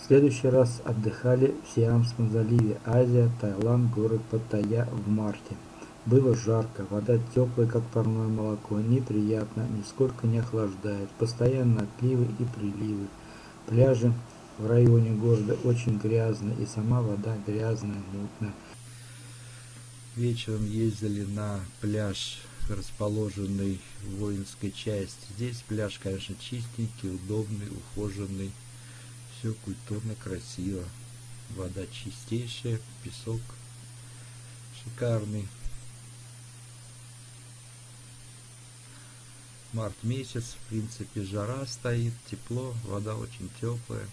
В следующий раз отдыхали в Сиамском заливе, Азия, Таиланд, город Паттайя в марте. Было жарко, вода теплая, как парное молоко, неприятно, нисколько не охлаждает, постоянно отливы и приливы. Пляжи в районе города очень грязные, и сама вода грязная, мутная. Вечером ездили на пляж, расположенный в воинской части. Здесь пляж, конечно, чистенький, удобный, ухоженный. Все культурно, красиво. Вода чистейшая, песок шикарный. март месяц, в принципе, жара стоит, тепло, вода очень теплая.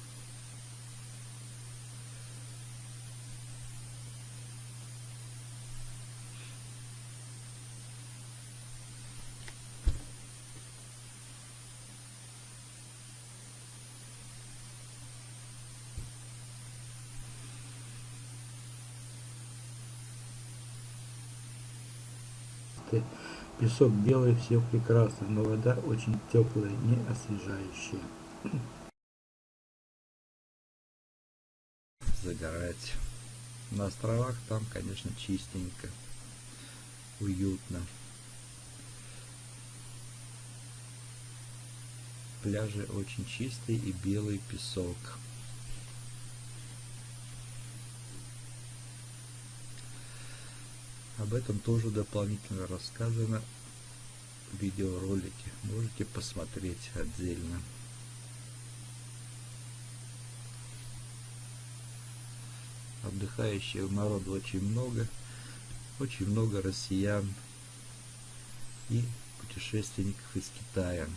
Песок белый, все прекрасно, но вода очень теплая, не освежающая. Загорать. На островах там, конечно, чистенько, уютно. Пляжи очень чистые и белый песок. Об этом тоже дополнительно рассказано в видеоролике. Можете посмотреть отдельно. Отдыхающего народу очень много. Очень много россиян и путешественников из Китая.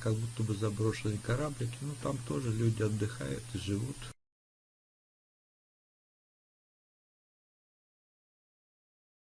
Как будто бы заброшенные кораблики, ну там тоже люди отдыхают и живут.